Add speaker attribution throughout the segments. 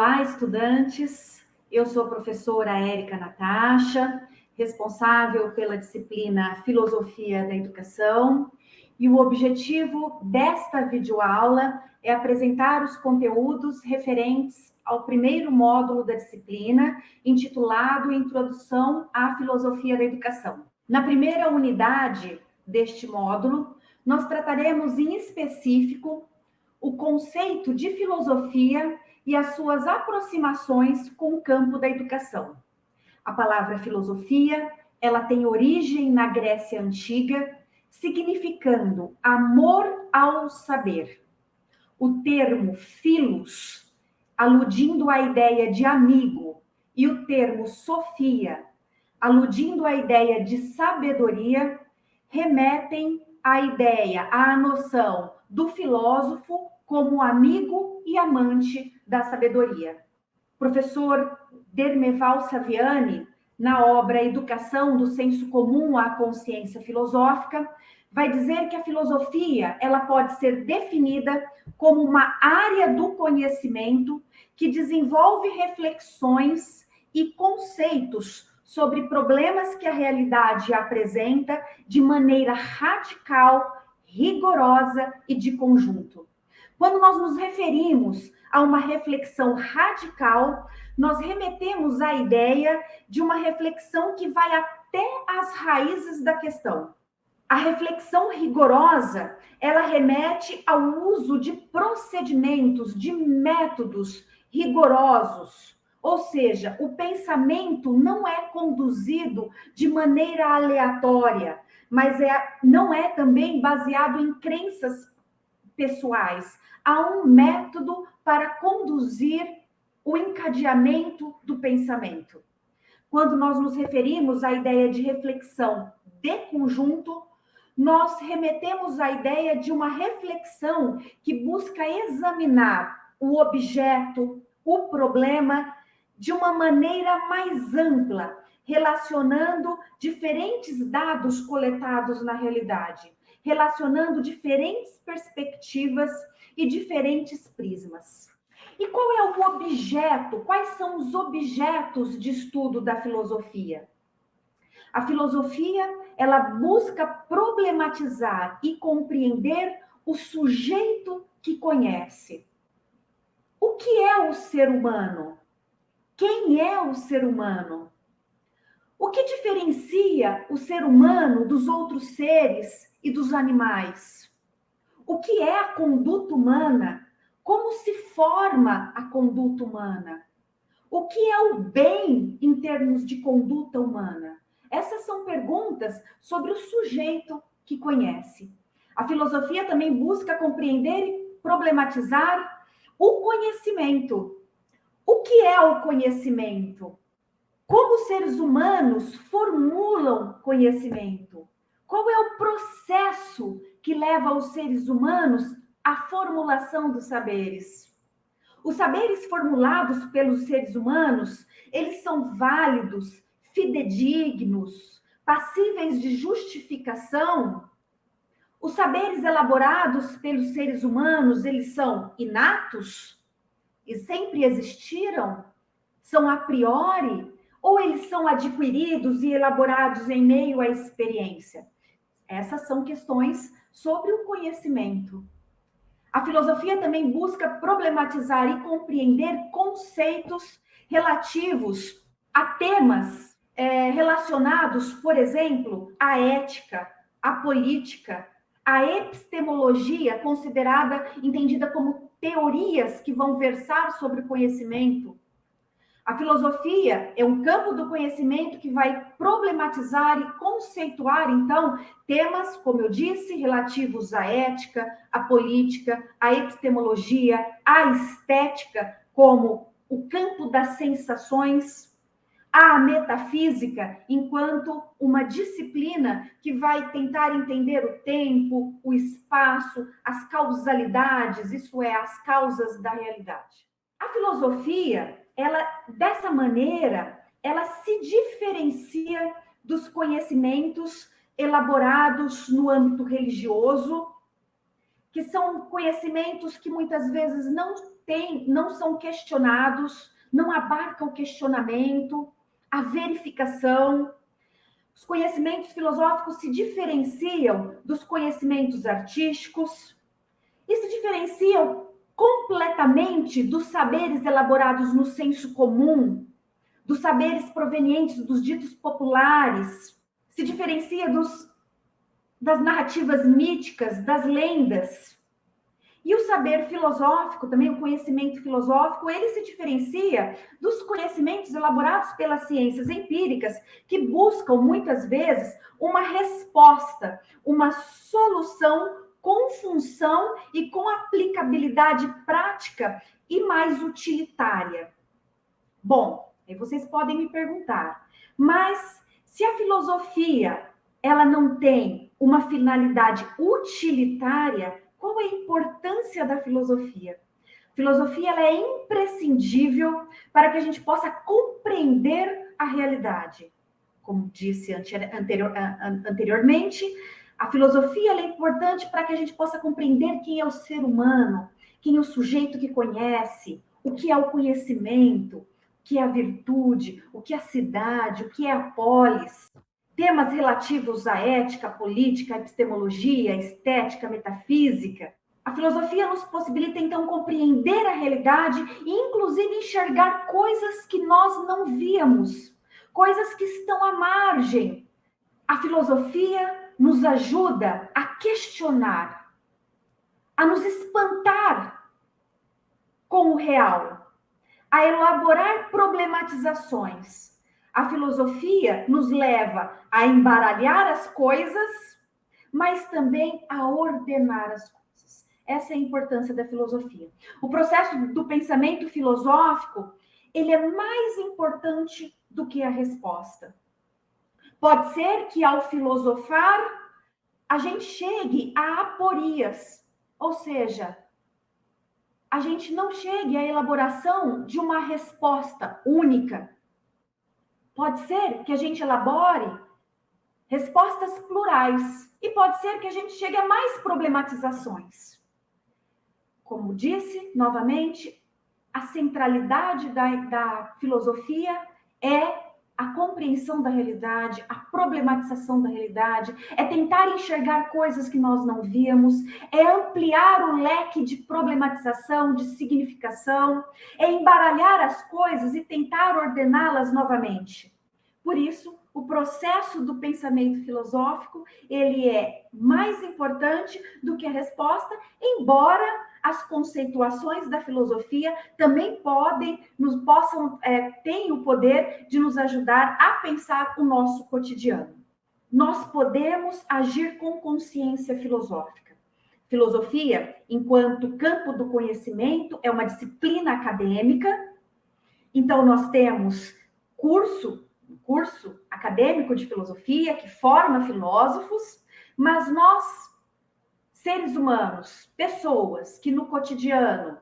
Speaker 1: Olá, estudantes. Eu sou a professora Érica Natasha, responsável pela disciplina Filosofia da Educação, e o objetivo desta videoaula é apresentar os conteúdos referentes ao primeiro módulo da disciplina, intitulado Introdução à Filosofia da Educação. Na primeira unidade deste módulo, nós trataremos em específico o conceito de filosofia e as suas aproximações com o campo da educação. A palavra filosofia, ela tem origem na Grécia antiga, significando amor ao saber. O termo filos, aludindo à ideia de amigo, e o termo sofia, aludindo à ideia de sabedoria, remetem à ideia, à noção do filósofo como amigo e amante da sabedoria. professor Dermeval Saviani, na obra Educação do Senso Comum à Consciência Filosófica, vai dizer que a filosofia ela pode ser definida como uma área do conhecimento que desenvolve reflexões e conceitos sobre problemas que a realidade apresenta de maneira radical, rigorosa e de conjunto. Quando nós nos referimos a uma reflexão radical, nós remetemos à ideia de uma reflexão que vai até as raízes da questão. A reflexão rigorosa, ela remete ao uso de procedimentos, de métodos rigorosos. Ou seja, o pensamento não é conduzido de maneira aleatória, mas é, não é também baseado em crenças pessoais, há um método para conduzir o encadeamento do pensamento. Quando nós nos referimos à ideia de reflexão de conjunto, nós remetemos à ideia de uma reflexão que busca examinar o objeto, o problema, de uma maneira mais ampla, relacionando diferentes dados coletados na realidade, relacionando diferentes perspectivas e diferentes prismas. E qual é o objeto? Quais são os objetos de estudo da filosofia? A filosofia, ela busca problematizar e compreender o sujeito que conhece. O que é o ser humano? Quem é o ser humano? O que diferencia o ser humano dos outros seres e dos animais? O que é a conduta humana? Como se forma a conduta humana? O que é o bem em termos de conduta humana? Essas são perguntas sobre o sujeito que conhece. A filosofia também busca compreender e problematizar o conhecimento. O que é o conhecimento? Como os seres humanos formulam conhecimento? Qual é o processo que leva os seres humanos à formulação dos saberes? Os saberes formulados pelos seres humanos, eles são válidos, fidedignos, passíveis de justificação? Os saberes elaborados pelos seres humanos, eles são inatos e sempre existiram? São a priori? Ou eles são adquiridos e elaborados em meio à experiência? Essas são questões sobre o conhecimento. A filosofia também busca problematizar e compreender conceitos relativos a temas é, relacionados, por exemplo, à ética, à política, à epistemologia, considerada, entendida como teorias que vão versar sobre o conhecimento, a filosofia é um campo do conhecimento que vai problematizar e conceituar, então, temas, como eu disse, relativos à ética, à política, à epistemologia, à estética, como o campo das sensações, à metafísica, enquanto uma disciplina que vai tentar entender o tempo, o espaço, as causalidades, isso é, as causas da realidade. A filosofia ela dessa maneira, ela se diferencia dos conhecimentos elaborados no âmbito religioso, que são conhecimentos que muitas vezes não têm, não são questionados, não abarca o questionamento, a verificação. Os conhecimentos filosóficos se diferenciam dos conhecimentos artísticos e se diferenciam completamente dos saberes elaborados no senso comum, dos saberes provenientes dos ditos populares, se diferencia dos, das narrativas míticas, das lendas. E o saber filosófico, também o conhecimento filosófico, ele se diferencia dos conhecimentos elaborados pelas ciências empíricas, que buscam muitas vezes uma resposta, uma solução com função e com aplicabilidade prática e mais utilitária. Bom, aí vocês podem me perguntar, mas se a filosofia ela não tem uma finalidade utilitária, qual é a importância da filosofia? Filosofia ela é imprescindível para que a gente possa compreender a realidade. Como disse anterior, anteriormente, a filosofia é importante para que a gente possa compreender quem é o ser humano, quem é o sujeito que conhece, o que é o conhecimento, o que é a virtude, o que é a cidade, o que é a polis temas relativos à ética, política, epistemologia, estética, metafísica. A filosofia nos possibilita então compreender a realidade e inclusive enxergar coisas que nós não víamos, coisas que estão à margem. A filosofia nos ajuda a questionar, a nos espantar com o real, a elaborar problematizações a filosofia nos leva a embaralhar as coisas, mas também a ordenar as coisas. Essa é a importância da filosofia. O processo do pensamento filosófico, ele é mais importante do que a resposta. Pode ser que ao filosofar a gente chegue a aporias, ou seja, a gente não chegue à elaboração de uma resposta única, Pode ser que a gente elabore respostas plurais e pode ser que a gente chegue a mais problematizações. Como disse novamente, a centralidade da, da filosofia é a compreensão da realidade, a problematização da realidade, é tentar enxergar coisas que nós não víamos, é ampliar o leque de problematização, de significação, é embaralhar as coisas e tentar ordená-las novamente. Por isso, o processo do pensamento filosófico, ele é mais importante do que a resposta, embora as conceituações da filosofia também podem, nos possam, é, têm o poder de nos ajudar a pensar o nosso cotidiano. Nós podemos agir com consciência filosófica. Filosofia, enquanto campo do conhecimento, é uma disciplina acadêmica. Então, nós temos curso curso acadêmico de filosofia que forma filósofos, mas nós, seres humanos, pessoas que no cotidiano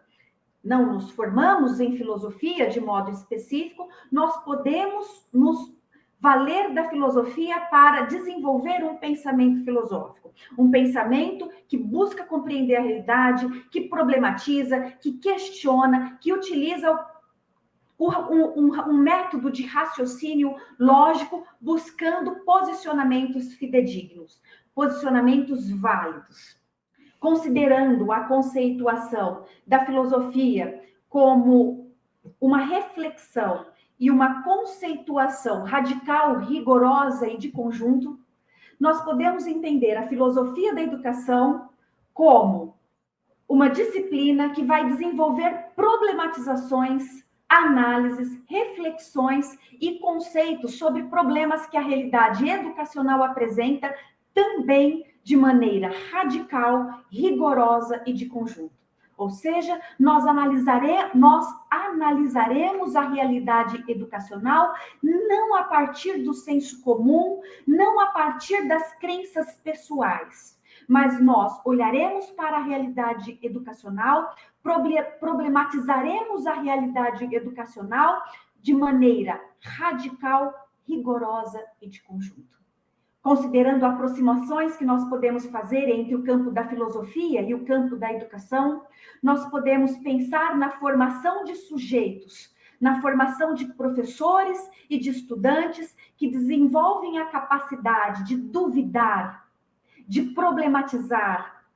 Speaker 1: não nos formamos em filosofia de modo específico, nós podemos nos valer da filosofia para desenvolver um pensamento filosófico, um pensamento que busca compreender a realidade, que problematiza, que questiona, que utiliza um, um, um método de raciocínio lógico buscando posicionamentos fidedignos, posicionamentos válidos. Considerando a conceituação da filosofia como uma reflexão e uma conceituação radical, rigorosa e de conjunto, nós podemos entender a filosofia da educação como uma disciplina que vai desenvolver problematizações análises, reflexões e conceitos sobre problemas que a realidade educacional apresenta também de maneira radical, rigorosa e de conjunto. Ou seja, nós, analisare, nós analisaremos a realidade educacional não a partir do senso comum, não a partir das crenças pessoais, mas nós olharemos para a realidade educacional problematizaremos a realidade educacional de maneira radical, rigorosa e de conjunto. Considerando aproximações que nós podemos fazer entre o campo da filosofia e o campo da educação, nós podemos pensar na formação de sujeitos, na formação de professores e de estudantes que desenvolvem a capacidade de duvidar, de problematizar,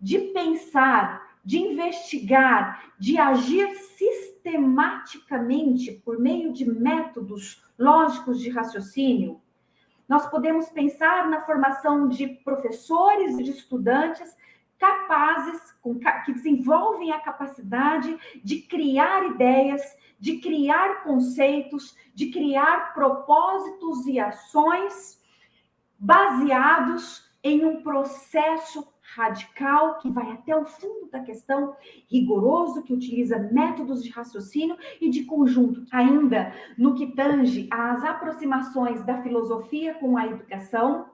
Speaker 1: de pensar, de investigar, de agir sistematicamente por meio de métodos lógicos de raciocínio. Nós podemos pensar na formação de professores e de estudantes capazes, que desenvolvem a capacidade de criar ideias, de criar conceitos, de criar propósitos e ações baseados em um processo radical que vai até o fundo da questão, rigoroso, que utiliza métodos de raciocínio e de conjunto. Ainda no que tange às aproximações da filosofia com a educação,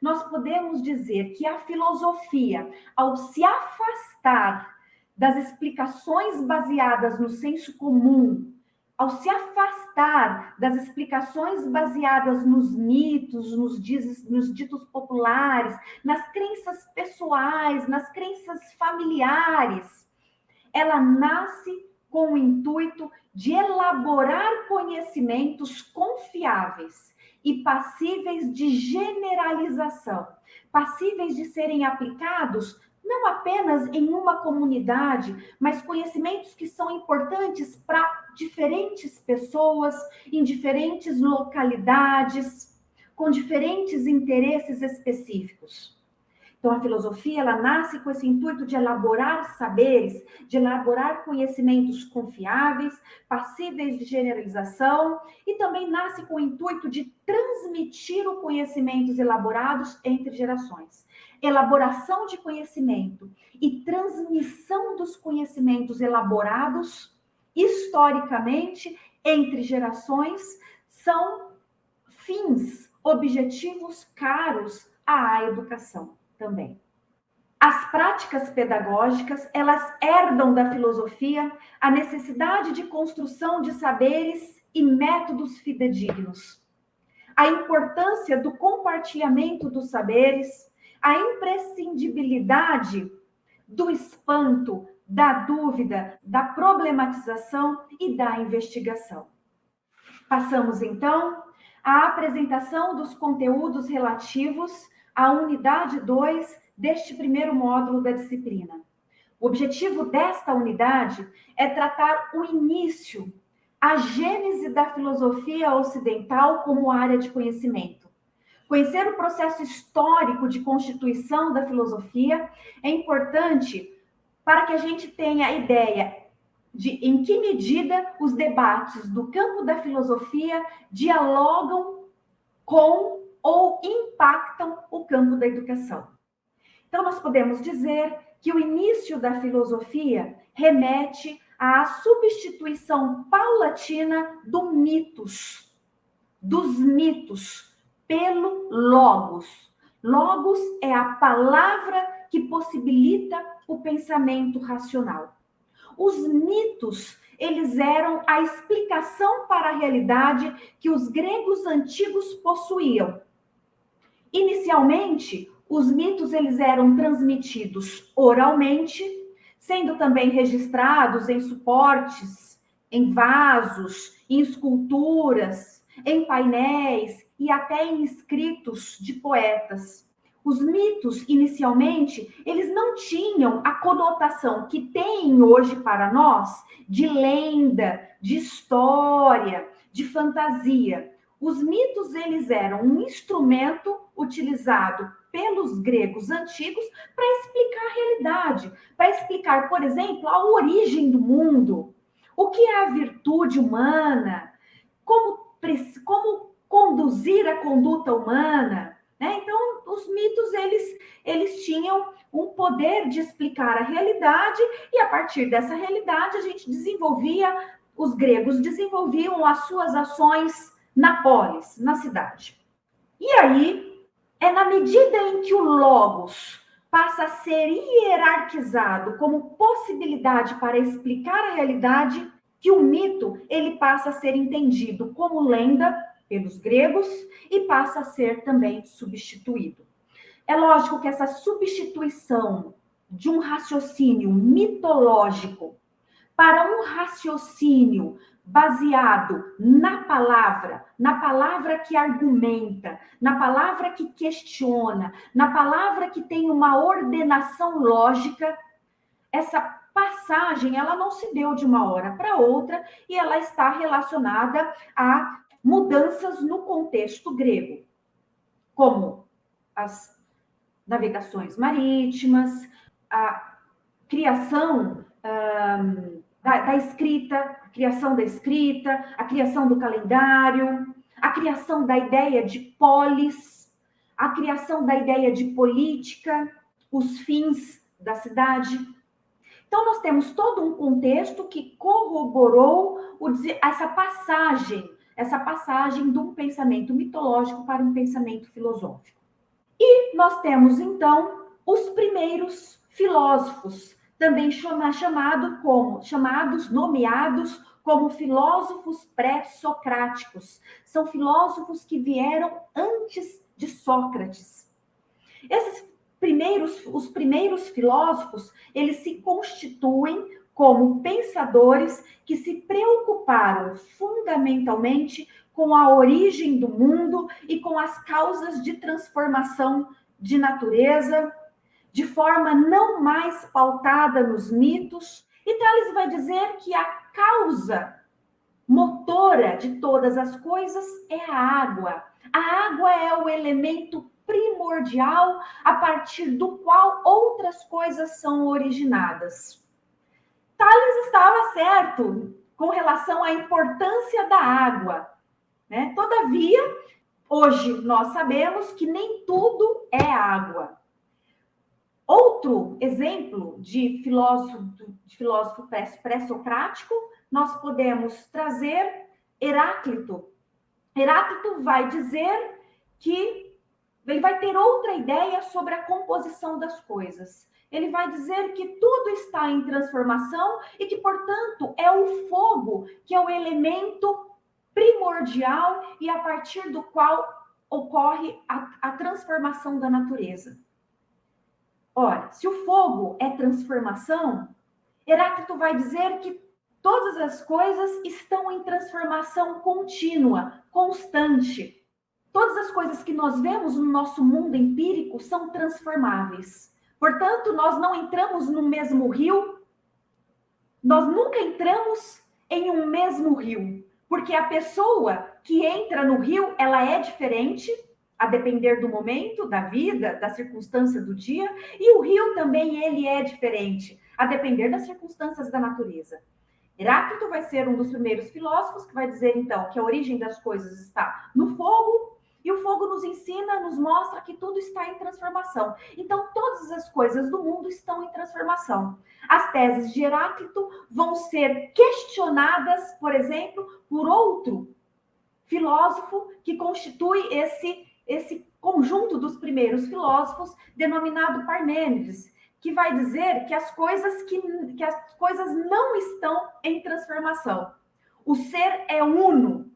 Speaker 1: nós podemos dizer que a filosofia, ao se afastar das explicações baseadas no senso comum, ao se afastar das explicações baseadas nos mitos, nos, diz, nos ditos populares, nas crenças pessoais, nas crenças familiares, ela nasce com o intuito de elaborar conhecimentos confiáveis e passíveis de generalização, passíveis de serem aplicados não apenas em uma comunidade, mas conhecimentos que são importantes para diferentes pessoas, em diferentes localidades, com diferentes interesses específicos. Então, a filosofia ela nasce com esse intuito de elaborar saberes, de elaborar conhecimentos confiáveis, passíveis de generalização, e também nasce com o intuito de transmitir os conhecimentos elaborados entre gerações elaboração de conhecimento e transmissão dos conhecimentos elaborados historicamente entre gerações são fins, objetivos caros à educação também. As práticas pedagógicas, elas herdam da filosofia a necessidade de construção de saberes e métodos fidedignos. A importância do compartilhamento dos saberes, a imprescindibilidade do espanto, da dúvida, da problematização e da investigação. Passamos então à apresentação dos conteúdos relativos à unidade 2 deste primeiro módulo da disciplina. O objetivo desta unidade é tratar o início, a gênese da filosofia ocidental como área de conhecimento Conhecer o processo histórico de constituição da filosofia é importante para que a gente tenha a ideia de em que medida os debates do campo da filosofia dialogam com ou impactam o campo da educação. Então, nós podemos dizer que o início da filosofia remete à substituição paulatina do mitos, dos mitos, pelo logos. Logos é a palavra que possibilita o pensamento racional. Os mitos, eles eram a explicação para a realidade que os gregos antigos possuíam. Inicialmente, os mitos eles eram transmitidos oralmente, sendo também registrados em suportes, em vasos, em esculturas, em painéis e até em escritos de poetas. Os mitos, inicialmente, eles não tinham a conotação que têm hoje para nós de lenda, de história, de fantasia. Os mitos, eles eram um instrumento utilizado pelos gregos antigos para explicar a realidade, para explicar, por exemplo, a origem do mundo, o que é a virtude humana, como, como conduzir a conduta humana. Né? Então, os mitos eles, eles tinham um poder de explicar a realidade e a partir dessa realidade a gente desenvolvia, os gregos desenvolviam as suas ações na polis, na cidade. E aí é na medida em que o logos passa a ser hierarquizado como possibilidade para explicar a realidade que o mito ele passa a ser entendido como lenda pelos gregos e passa a ser também substituído. É lógico que essa substituição de um raciocínio mitológico para um raciocínio baseado na palavra, na palavra que argumenta, na palavra que questiona, na palavra que tem uma ordenação lógica, essa passagem ela não se deu de uma hora para outra e ela está relacionada a mudanças no contexto grego, como as navegações marítimas, a criação um, da, da escrita, a criação da escrita, a criação do calendário, a criação da ideia de polis, a criação da ideia de política, os fins da cidade. Então, nós temos todo um contexto que corroborou o, essa passagem, essa passagem de um pensamento mitológico para um pensamento filosófico. E nós temos, então, os primeiros filósofos, também chama, chamado como, chamados, nomeados como filósofos pré-socráticos. São filósofos que vieram antes de Sócrates. Esses primeiros, os primeiros filósofos, eles se constituem como pensadores que se preocuparam fundamentalmente com a origem do mundo e com as causas de transformação de natureza, de forma não mais pautada nos mitos. E Tales vai dizer que a causa motora de todas as coisas é a água. A água é o elemento primordial a partir do qual outras coisas são originadas. Tales estava certo com relação à importância da água. Né? Todavia, hoje nós sabemos que nem tudo é água. Outro exemplo de filósofo, de filósofo pré-socrático, nós podemos trazer Heráclito. Heráclito vai dizer que ele vai ter outra ideia sobre a composição das coisas. Ele vai dizer que tudo está em transformação e que, portanto, é o fogo que é o elemento primordial e a partir do qual ocorre a, a transformação da natureza. Ora, se o fogo é transformação, Heráclito vai dizer que todas as coisas estão em transformação contínua, constante. Todas as coisas que nós vemos no nosso mundo empírico são transformáveis. Portanto, nós não entramos no mesmo rio, nós nunca entramos em um mesmo rio, porque a pessoa que entra no rio, ela é diferente, a depender do momento, da vida, da circunstância do dia, e o rio também ele é diferente, a depender das circunstâncias da natureza. Heráclito vai ser um dos primeiros filósofos que vai dizer então que a origem das coisas está no fogo, e o fogo nos ensina, nos mostra que tudo está em transformação. Então todas as coisas do mundo estão em transformação. As teses de Heráclito vão ser questionadas, por exemplo, por outro filósofo que constitui esse esse conjunto dos primeiros filósofos, denominado Parmênides, que vai dizer que as coisas que, que as coisas não estão em transformação. O ser é uno.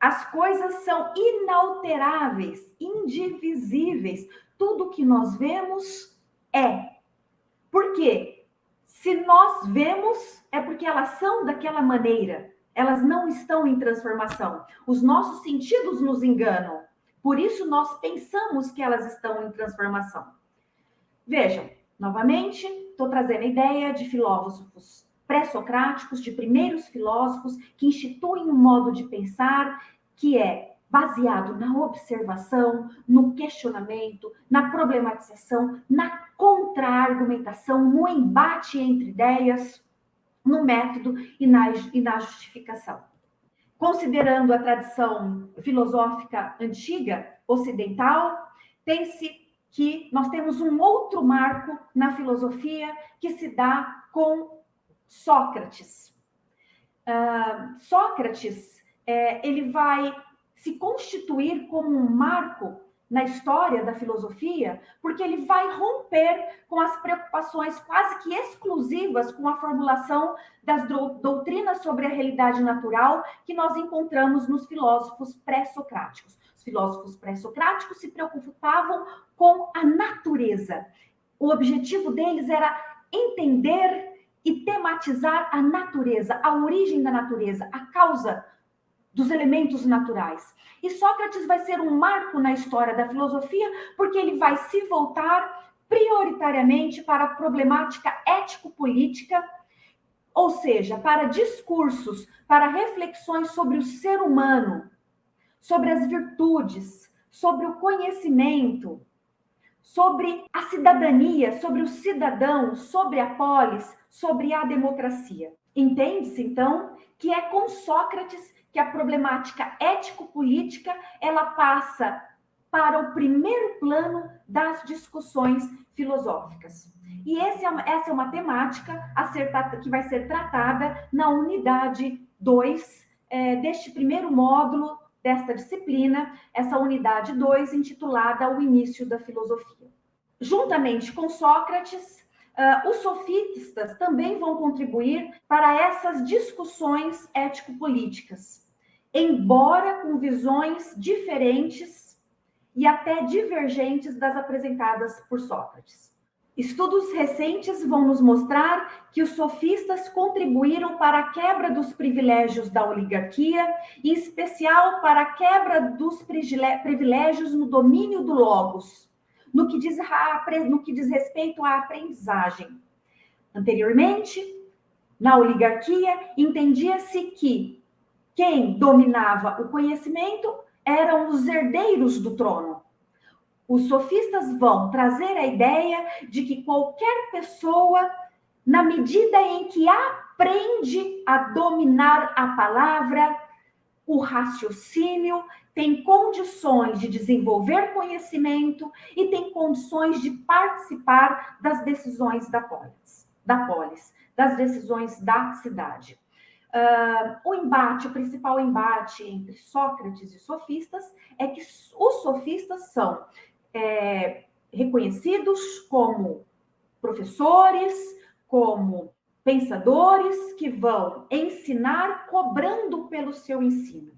Speaker 1: As coisas são inalteráveis, indivisíveis. Tudo que nós vemos é. Por quê? Se nós vemos, é porque elas são daquela maneira. Elas não estão em transformação. Os nossos sentidos nos enganam. Por isso, nós pensamos que elas estão em transformação. Vejam, novamente, estou trazendo a ideia de filósofos pré-socráticos, de primeiros filósofos que instituem um modo de pensar que é baseado na observação, no questionamento, na problematização, na contra-argumentação, no embate entre ideias, no método e na, e na justificação. Considerando a tradição filosófica antiga, ocidental, tem-se que nós temos um outro marco na filosofia que se dá com Sócrates. Uh, Sócrates, é, ele vai se constituir como um marco na história da filosofia, porque ele vai romper com as preocupações quase que exclusivas com a formulação das doutrinas sobre a realidade natural que nós encontramos nos filósofos pré-socráticos. Os filósofos pré-socráticos se preocupavam com a natureza. O objetivo deles era entender e tematizar a natureza, a origem da natureza, a causa dos elementos naturais. E Sócrates vai ser um marco na história da filosofia, porque ele vai se voltar prioritariamente para a problemática ético-política, ou seja, para discursos, para reflexões sobre o ser humano, sobre as virtudes, sobre o conhecimento, sobre a cidadania, sobre o cidadão, sobre a polis, sobre a democracia. Entende-se, então, que é com Sócrates que a problemática ético-política ela passa para o primeiro plano das discussões filosóficas. E é, essa é uma temática ser, que vai ser tratada na unidade 2 é, deste primeiro módulo desta disciplina, essa unidade 2 intitulada O Início da Filosofia. Juntamente com Sócrates, Uh, os sofistas também vão contribuir para essas discussões ético-políticas embora com visões diferentes e até divergentes das apresentadas por Sócrates. Estudos recentes vão nos mostrar que os sofistas contribuíram para a quebra dos privilégios da oligarquia, em especial para a quebra dos privilégios no domínio do logos, no que diz, no que diz respeito à aprendizagem. Anteriormente, na oligarquia, entendia-se que quem dominava o conhecimento eram os herdeiros do trono. Os sofistas vão trazer a ideia de que qualquer pessoa, na medida em que aprende a dominar a palavra, o raciocínio, tem condições de desenvolver conhecimento e tem condições de participar das decisões da polis, da polis das decisões da cidade. Uh, o embate, o principal embate entre Sócrates e sofistas é que os sofistas são é, reconhecidos como professores, como pensadores que vão ensinar cobrando pelo seu ensino.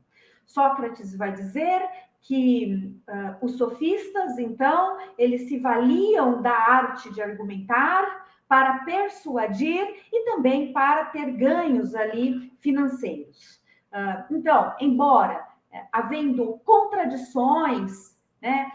Speaker 1: Sócrates vai dizer que uh, os sofistas, então, eles se valiam da arte de argumentar, para persuadir e também para ter ganhos ali financeiros. Ah, então, embora é, havendo contradições né,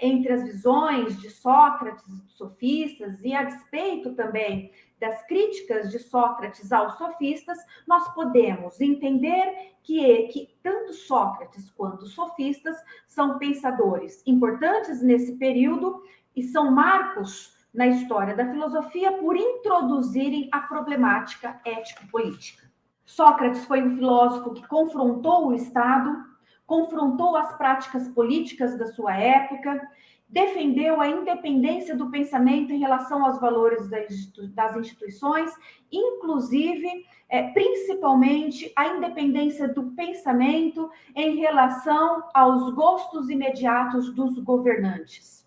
Speaker 1: entre as visões de Sócrates e sofistas, e a despeito também das críticas de Sócrates aos sofistas, nós podemos entender que, que tanto Sócrates quanto os sofistas são pensadores importantes nesse período e são marcos na história da filosofia por introduzirem a problemática ético-política. Sócrates foi um filósofo que confrontou o Estado, confrontou as práticas políticas da sua época, defendeu a independência do pensamento em relação aos valores das instituições, inclusive, é, principalmente, a independência do pensamento em relação aos gostos imediatos dos governantes.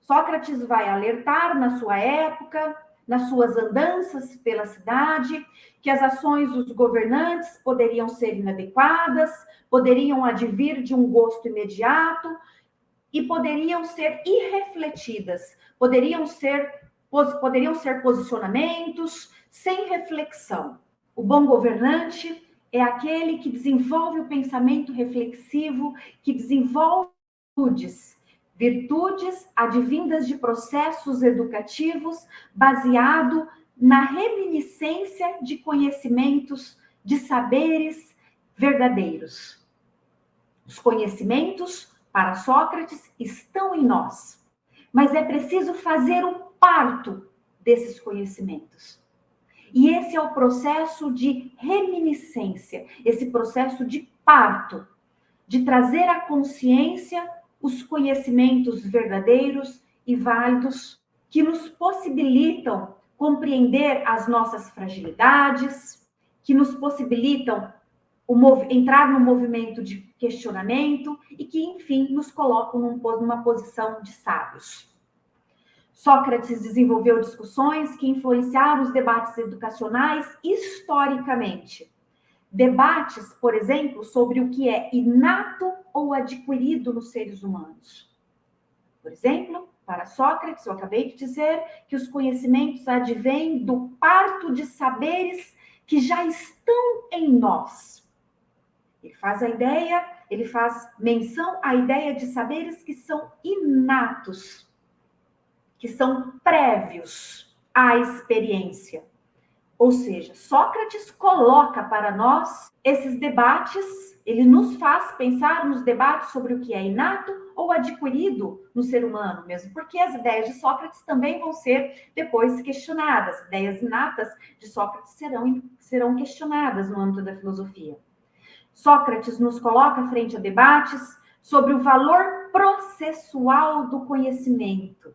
Speaker 1: Sócrates vai alertar na sua época, nas suas andanças pela cidade, que as ações dos governantes poderiam ser inadequadas, poderiam advir de um gosto imediato e poderiam ser irrefletidas, poderiam ser, poderiam ser posicionamentos sem reflexão. O bom governante é aquele que desenvolve o pensamento reflexivo, que desenvolve atitudes virtudes advindas de processos educativos baseado na reminiscência de conhecimentos, de saberes verdadeiros. Os conhecimentos, para Sócrates, estão em nós, mas é preciso fazer o parto desses conhecimentos. E esse é o processo de reminiscência, esse processo de parto, de trazer a consciência os conhecimentos verdadeiros e válidos que nos possibilitam compreender as nossas fragilidades, que nos possibilitam entrar no movimento de questionamento e que, enfim, nos colocam numa posição de sábios. Sócrates desenvolveu discussões que influenciaram os debates educacionais historicamente. Debates, por exemplo, sobre o que é inato ou adquirido nos seres humanos. Por exemplo, para Sócrates, eu acabei de dizer que os conhecimentos advêm do parto de saberes que já estão em nós. Ele faz a ideia, ele faz menção à ideia de saberes que são inatos que são prévios à experiência. Ou seja, Sócrates coloca para nós esses debates, ele nos faz pensar nos debates sobre o que é inato ou adquirido no ser humano mesmo, porque as ideias de Sócrates também vão ser depois questionadas. As ideias inatas de Sócrates serão, serão questionadas no âmbito da filosofia. Sócrates nos coloca frente a debates sobre o valor processual do conhecimento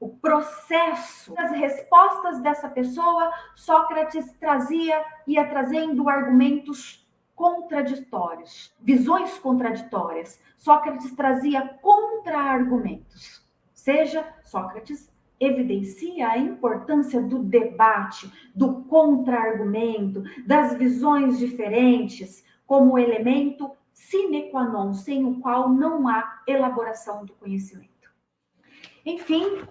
Speaker 1: o processo, as respostas dessa pessoa, Sócrates trazia, ia trazendo argumentos contraditórios, visões contraditórias. Sócrates trazia contra-argumentos. Seja, Sócrates evidencia a importância do debate, do contra-argumento, das visões diferentes, como elemento sine qua non, sem o qual não há elaboração do conhecimento. Enfim,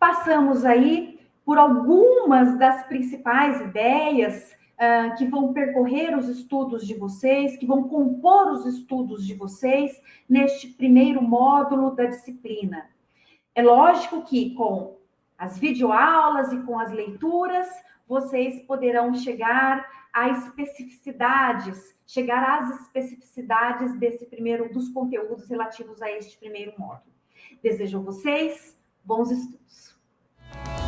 Speaker 1: passamos aí por algumas das principais ideias uh, que vão percorrer os estudos de vocês, que vão compor os estudos de vocês neste primeiro módulo da disciplina. É lógico que com as videoaulas e com as leituras, vocês poderão chegar a especificidades, chegar às especificidades desse primeiro dos conteúdos relativos a este primeiro módulo. Desejo a vocês Bons estudos! Bye.